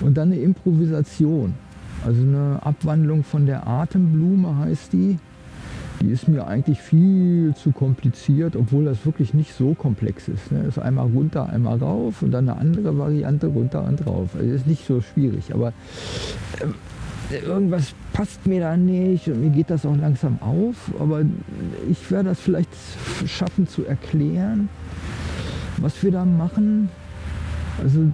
Und dann eine Improvisation. Also eine Abwandlung von der Atemblume heißt die. Die ist mir eigentlich viel zu kompliziert, obwohl das wirklich nicht so komplex ist. Ne? Ist einmal runter, einmal rauf und dann eine andere Variante runter und rauf. Also ist nicht so schwierig, aber äh, irgendwas passt mir da nicht und mir geht das auch langsam auf. Aber ich werde das vielleicht schaffen zu erklären, was wir da machen. Also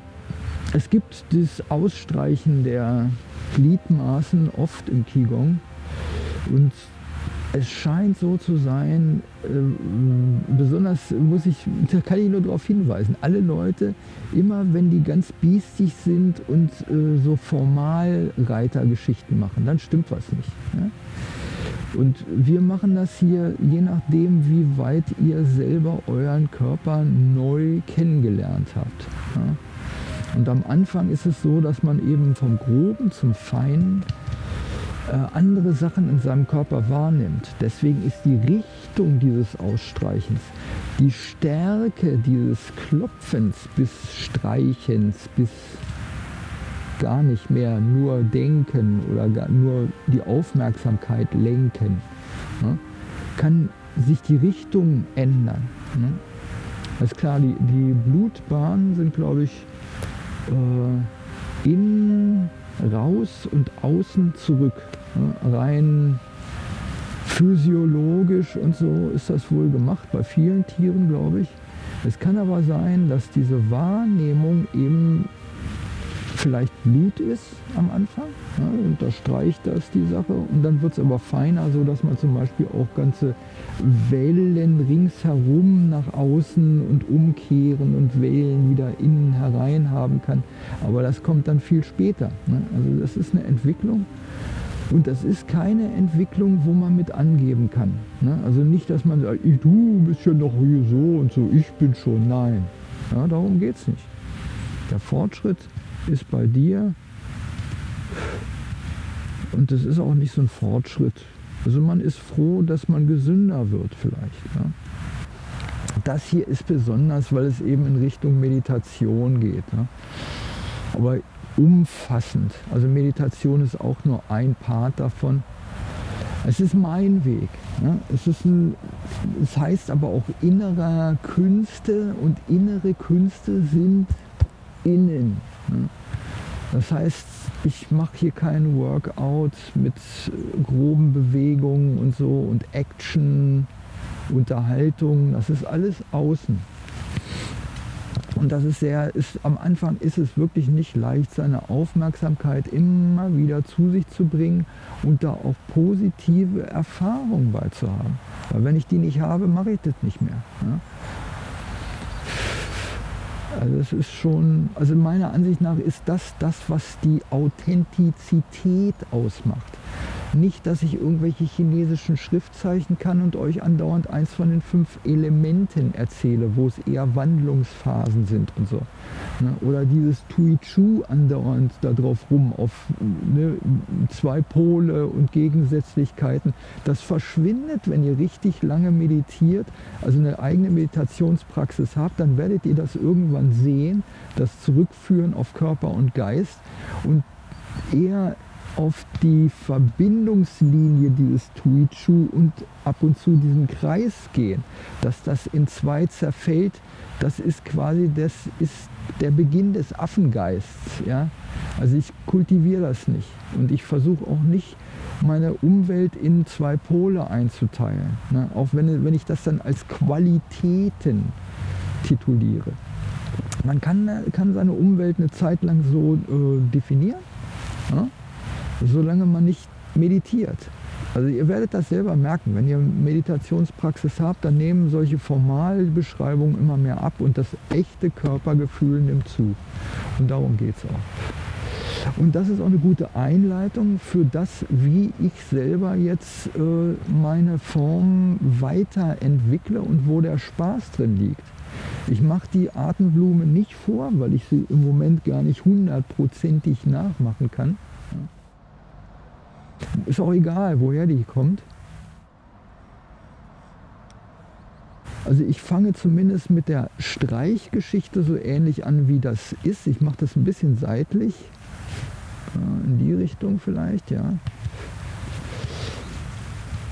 es gibt das Ausstreichen der Gliedmaßen oft im Qigong und es scheint so zu sein, äh, besonders muss ich, da kann ich nur darauf hinweisen, alle Leute, immer wenn die ganz biestig sind und äh, so formal Reitergeschichten machen, dann stimmt was nicht. Und wir machen das hier je nachdem, wie weit ihr selber euren Körper neu kennengelernt habt. Ja? Und am Anfang ist es so, dass man eben vom Groben zum Feinen äh, andere Sachen in seinem Körper wahrnimmt. Deswegen ist die Richtung dieses Ausstreichens, die Stärke dieses Klopfens bis Streichens, bis gar nicht mehr nur denken oder gar nur die Aufmerksamkeit lenken, ne, kann sich die Richtung ändern. Ne. Das ist klar, die, die Blutbahnen sind, glaube ich, äh, innen raus und außen zurück. Rein physiologisch und so ist das wohl gemacht, bei vielen Tieren glaube ich. Es kann aber sein, dass diese Wahrnehmung eben vielleicht Blut ist am Anfang, ja, unterstreicht das die Sache und dann wird es aber feiner, so dass man zum Beispiel auch ganze Wellen ringsherum nach außen und umkehren und Wellen wieder innen herein haben kann. Aber das kommt dann viel später. Ne? Also das ist eine Entwicklung und das ist keine Entwicklung, wo man mit angeben kann. Ne? Also nicht, dass man sagt, du bist ja noch hier so und so, ich bin schon. Nein, ja, darum geht es nicht. Der Fortschritt ist bei dir. Und das ist auch nicht so ein Fortschritt. Also man ist froh, dass man gesünder wird vielleicht. Ja. Das hier ist besonders, weil es eben in Richtung Meditation geht. Ja. Aber umfassend. Also Meditation ist auch nur ein Part davon. Es ist mein Weg. Ja. Es, ist ein, es heißt aber auch innere Künste und innere Künste sind innen. Das heißt, ich mache hier kein Workout mit groben Bewegungen und so und Action, Unterhaltung. Das ist alles außen. Und das ist sehr, ist, am Anfang ist es wirklich nicht leicht, seine Aufmerksamkeit immer wieder zu sich zu bringen und da auch positive Erfahrungen beizuhaben. Weil wenn ich die nicht habe, mache ich das nicht mehr. Ja? Also es ist schon, also meiner Ansicht nach ist das das, was die Authentizität ausmacht. Nicht, dass ich irgendwelche chinesischen Schriftzeichen kann und euch andauernd eins von den fünf Elementen erzähle, wo es eher Wandlungsphasen sind und so. Ne? Oder dieses Tui Chu andauernd da drauf rum, auf ne, zwei Pole und Gegensätzlichkeiten. Das verschwindet, wenn ihr richtig lange meditiert, also eine eigene Meditationspraxis habt, dann werdet ihr das irgendwann sehen, das Zurückführen auf Körper und Geist und eher auf die Verbindungslinie dieses Tuichu und ab und zu diesen Kreis gehen, dass das in zwei zerfällt, das ist quasi das ist der Beginn des Affengeists. Ja? Also ich kultiviere das nicht und ich versuche auch nicht meine Umwelt in zwei Pole einzuteilen, ne? auch wenn, wenn ich das dann als Qualitäten tituliere. Man kann, kann seine Umwelt eine Zeit lang so äh, definieren. Ja? Solange man nicht meditiert. Also ihr werdet das selber merken, wenn ihr Meditationspraxis habt, dann nehmen solche Formalbeschreibungen immer mehr ab und das echte Körpergefühl nimmt zu. Und darum geht es auch. Und das ist auch eine gute Einleitung für das, wie ich selber jetzt äh, meine Form weiterentwickle und wo der Spaß drin liegt. Ich mache die Atemblume nicht vor, weil ich sie im Moment gar nicht hundertprozentig nachmachen kann. Ist auch egal, woher die kommt. Also ich fange zumindest mit der Streichgeschichte so ähnlich an, wie das ist. Ich mache das ein bisschen seitlich. in die Richtung vielleicht, ja.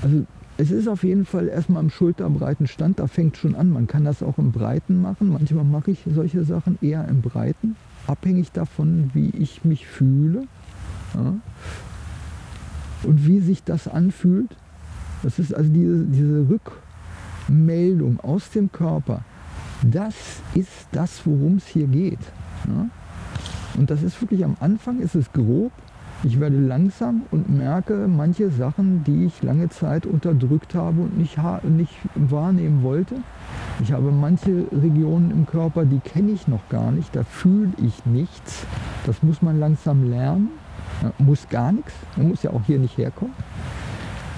Also es ist auf jeden Fall erstmal im schulterbreiten Stand, da fängt schon an. Man kann das auch im Breiten machen. Manchmal mache ich solche Sachen eher im Breiten, abhängig davon, wie ich mich fühle ja. Und wie sich das anfühlt. Das ist also diese, diese Rückmeldung aus dem Körper. Das ist das, worum es hier geht. Ja. Und das ist wirklich am Anfang, ist es grob, ich werde langsam und merke manche Sachen, die ich lange Zeit unterdrückt habe und nicht, nicht wahrnehmen wollte. Ich habe manche Regionen im Körper, die kenne ich noch gar nicht, da fühle ich nichts. Das muss man langsam lernen. Muss gar nichts, man muss ja auch hier nicht herkommen.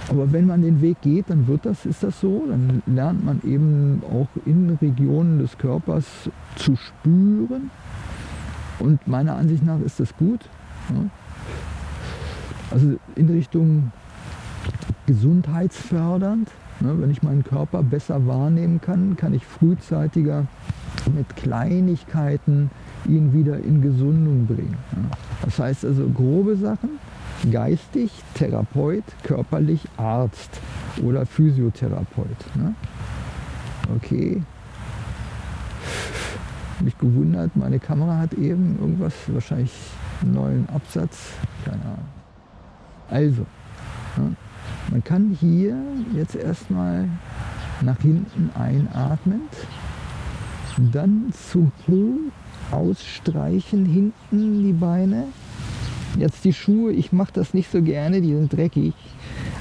Aber wenn man den Weg geht, dann wird das, ist das so. Dann lernt man eben auch in Regionen des Körpers zu spüren. Und meiner Ansicht nach ist das gut. Also in Richtung gesundheitsfördernd. Ne, wenn ich meinen Körper besser wahrnehmen kann, kann ich frühzeitiger mit Kleinigkeiten ihn wieder in Gesundung bringen. Das heißt also grobe Sachen, geistig, Therapeut, körperlich, Arzt oder Physiotherapeut. Ne? Okay. Mich gewundert, meine Kamera hat eben irgendwas, wahrscheinlich einen neuen Absatz, keine Ahnung. Also, ja, man kann hier jetzt erstmal nach hinten einatmend, dann zu hoch ausstreichen hinten die Beine. Jetzt die Schuhe, ich mache das nicht so gerne, die sind dreckig.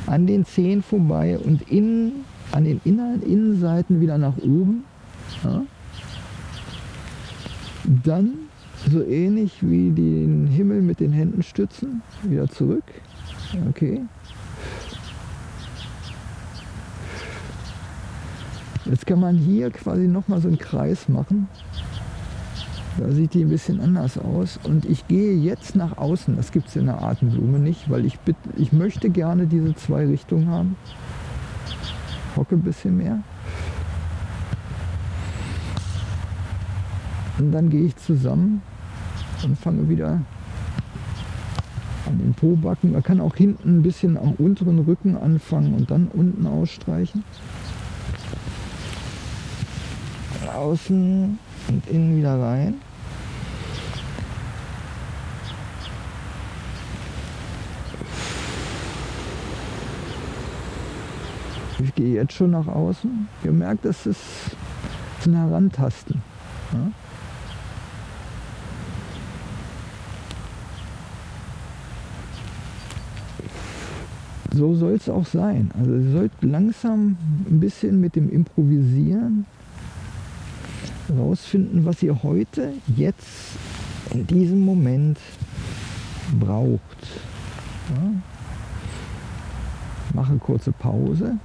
An den Zehen vorbei und in, an den inneren Innenseiten wieder nach oben. Ja. Dann so ähnlich wie den Himmel mit den Händen stützen, wieder zurück. Okay. Jetzt kann man hier quasi nochmal so einen Kreis machen. Da sieht die ein bisschen anders aus. Und ich gehe jetzt nach außen. Das gibt es in der Atemblume nicht, weil ich, bitte, ich möchte gerne diese zwei Richtungen haben. Hocke ein bisschen mehr. Und dann gehe ich zusammen und fange wieder an den Pobacken. Man kann auch hinten ein bisschen am unteren Rücken anfangen und dann unten ausstreichen. Außen und innen wieder rein. Ich gehe jetzt schon nach außen. Ihr merkt, das ist ein Herantasten. Ja? so soll es auch sein. Also ihr sollt langsam ein bisschen mit dem Improvisieren rausfinden, was ihr heute, jetzt, in diesem Moment braucht. Ja. Mache kurze Pause.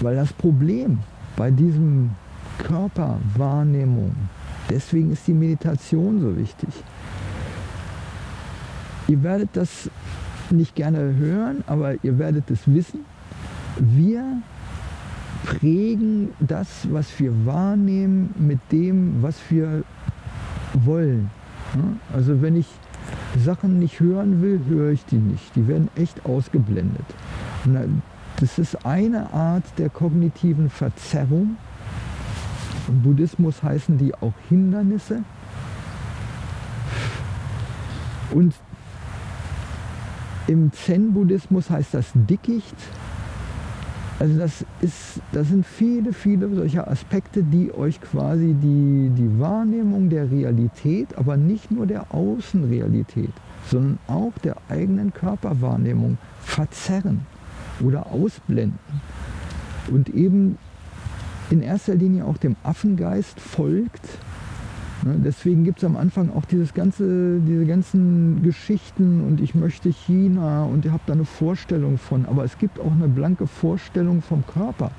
Weil das Problem bei diesem Körperwahrnehmung, deswegen ist die Meditation so wichtig. Ihr werdet das nicht gerne hören, aber ihr werdet es wissen. Wir prägen das, was wir wahrnehmen, mit dem, was wir wollen. Also wenn ich Sachen nicht hören will, höre ich die nicht. Die werden echt ausgeblendet. das ist eine Art der kognitiven Verzerrung. Im Buddhismus heißen die auch Hindernisse. Und im Zen-Buddhismus heißt das Dickicht. Also das, ist, das sind viele, viele solcher Aspekte, die euch quasi die, die Wahrnehmung der Realität, aber nicht nur der Außenrealität, sondern auch der eigenen Körperwahrnehmung verzerren oder ausblenden. Und eben in erster Linie auch dem Affengeist folgt, deswegen gibt es am Anfang auch dieses ganze, diese ganzen Geschichten und ich möchte China und ihr habt da eine Vorstellung von. Aber es gibt auch eine blanke Vorstellung vom Körper,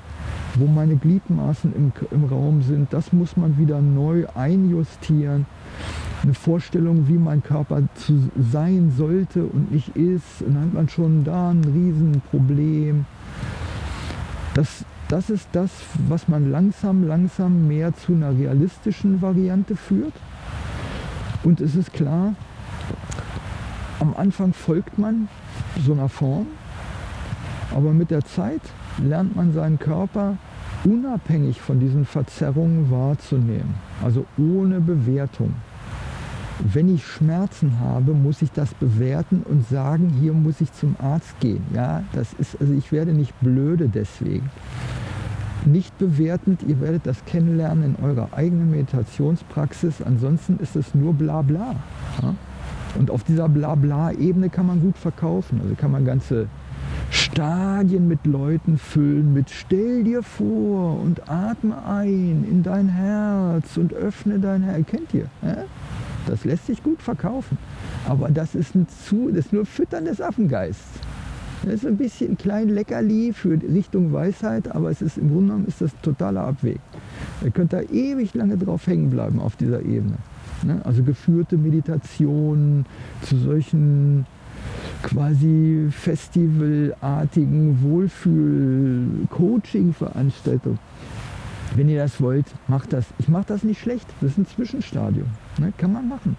wo meine Gliedmaßen im, im Raum sind. Das muss man wieder neu einjustieren. Eine Vorstellung, wie mein Körper zu sein sollte und nicht ist. Und dann hat man schon da ein Riesenproblem. Das das ist das, was man langsam, langsam mehr zu einer realistischen Variante führt. Und es ist klar, am Anfang folgt man so einer Form, aber mit der Zeit lernt man seinen Körper unabhängig von diesen Verzerrungen wahrzunehmen, also ohne Bewertung. Wenn ich Schmerzen habe, muss ich das bewerten und sagen, hier muss ich zum Arzt gehen. Ja, das ist, also ich werde nicht blöde deswegen. Nicht bewertend, ihr werdet das kennenlernen in eurer eigenen Meditationspraxis, ansonsten ist es nur Blabla. Ja? Und auf dieser Blabla-Ebene kann man gut verkaufen. Also kann man ganze Stadien mit Leuten füllen, mit stell dir vor und atme ein in dein Herz und öffne dein Herz. Kennt ihr? Ja? Das lässt sich gut verkaufen. Aber das ist, ein zu, das ist nur Füttern des Affengeists. Das ist ein bisschen ein klein Leckerli für Richtung Weisheit, aber es ist im Grunde genommen ist das totaler Abweg. Ihr könnt da ewig lange drauf hängen bleiben auf dieser Ebene. Ne? Also geführte Meditationen zu solchen quasi festivalartigen Wohlfühl-Coaching-Veranstaltungen. Wenn ihr das wollt, macht das. Ich mache das nicht schlecht. Das ist ein Zwischenstadium. Ne? Kann man machen.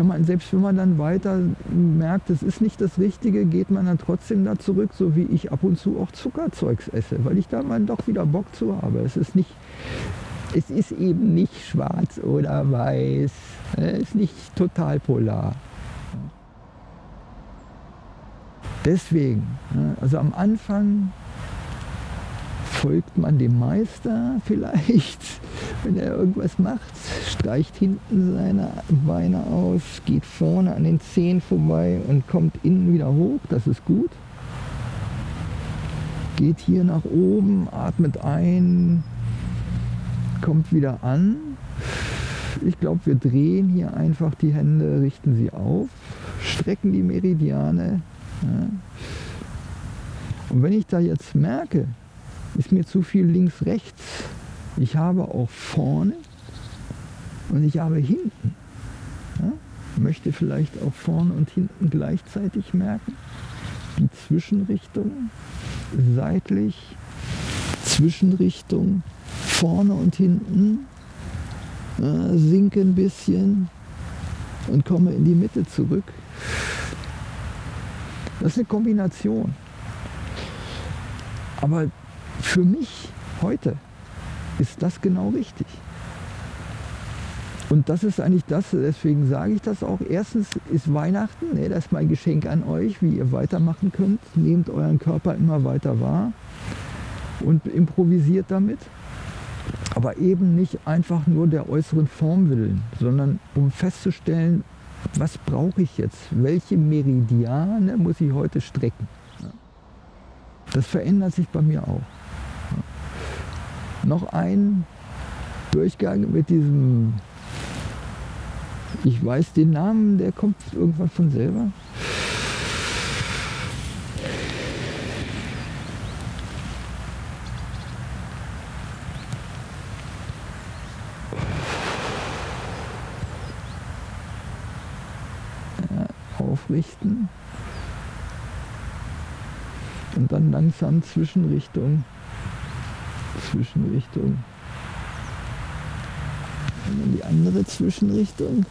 Kann man, selbst wenn man dann weiter merkt, es ist nicht das Richtige, geht man dann trotzdem da zurück, so wie ich ab und zu auch Zuckerzeugs esse, weil ich da mal doch wieder Bock zu habe. Es ist nicht, es ist eben nicht schwarz oder weiß. Es ist nicht total polar. Deswegen, ne, also am Anfang folgt man dem Meister vielleicht, wenn er irgendwas macht, streicht hinten seine Beine aus, geht vorne an den Zehen vorbei und kommt innen wieder hoch, das ist gut. Geht hier nach oben, atmet ein, kommt wieder an. Ich glaube, wir drehen hier einfach die Hände, richten sie auf, strecken die Meridiane. Ja. Und wenn ich da jetzt merke, ist mir zu viel links, rechts. Ich habe auch vorne und ich habe hinten. Ja? Möchte vielleicht auch vorne und hinten gleichzeitig merken. Die Zwischenrichtung, seitlich, Zwischenrichtung, vorne und hinten. Ja, sinke ein bisschen und komme in die Mitte zurück. Das ist eine Kombination. Aber für mich heute ist das genau richtig. Und das ist eigentlich das, deswegen sage ich das auch. Erstens ist Weihnachten, ne, das ist mein Geschenk an euch, wie ihr weitermachen könnt. Nehmt euren Körper immer weiter wahr und improvisiert damit. Aber eben nicht einfach nur der äußeren Form willen, sondern um festzustellen, was brauche ich jetzt? Welche Meridiane muss ich heute strecken? Das verändert sich bei mir auch noch ein Durchgang mit diesem, ich weiß den Namen, der kommt irgendwann von selber. aufrichten und dann langsam Zwischenrichtung Zwischenrichtung. Und dann die andere Zwischenrichtung.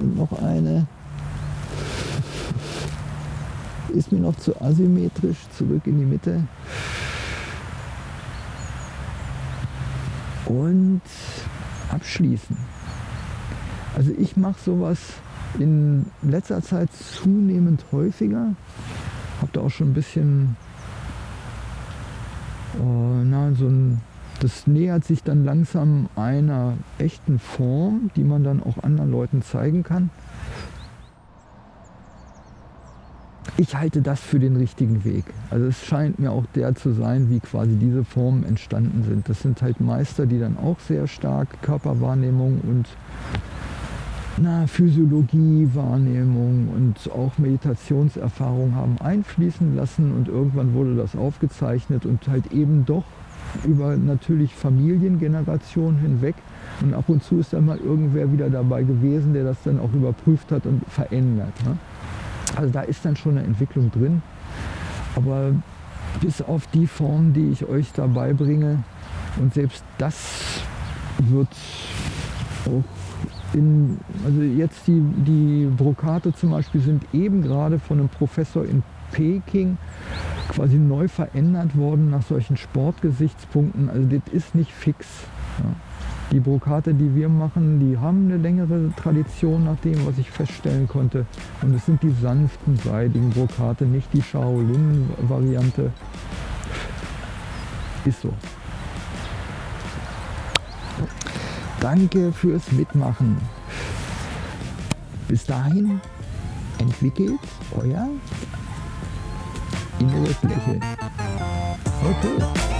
Und noch eine. Ist mir noch zu asymmetrisch. Zurück in die Mitte. Und abschließen. Also ich mache sowas in letzter Zeit zunehmend häufiger. Habe da auch schon ein bisschen na, so ein, das nähert sich dann langsam einer echten Form, die man dann auch anderen Leuten zeigen kann. Ich halte das für den richtigen Weg. Also es scheint mir auch der zu sein, wie quasi diese Formen entstanden sind. Das sind halt Meister, die dann auch sehr stark Körperwahrnehmung und na, Physiologie, Wahrnehmung und auch Meditationserfahrung haben einfließen lassen und irgendwann wurde das aufgezeichnet und halt eben doch über natürlich Familiengenerationen hinweg und ab und zu ist dann mal irgendwer wieder dabei gewesen, der das dann auch überprüft hat und verändert. Ne? Also da ist dann schon eine Entwicklung drin, aber bis auf die Form, die ich euch dabei bringe und selbst das wird auch in, also jetzt die, die Brokate zum Beispiel sind eben gerade von einem Professor in Peking quasi neu verändert worden nach solchen Sportgesichtspunkten. Also das ist nicht fix. Ja. Die Brokate, die wir machen, die haben eine längere Tradition nach dem, was ich feststellen konnte. Und es sind die sanften, seidigen Brokate, nicht die Shaolin-Variante. Ist so. Danke fürs Mitmachen. Bis dahin entwickelt euer inneres Lächeln. Okay.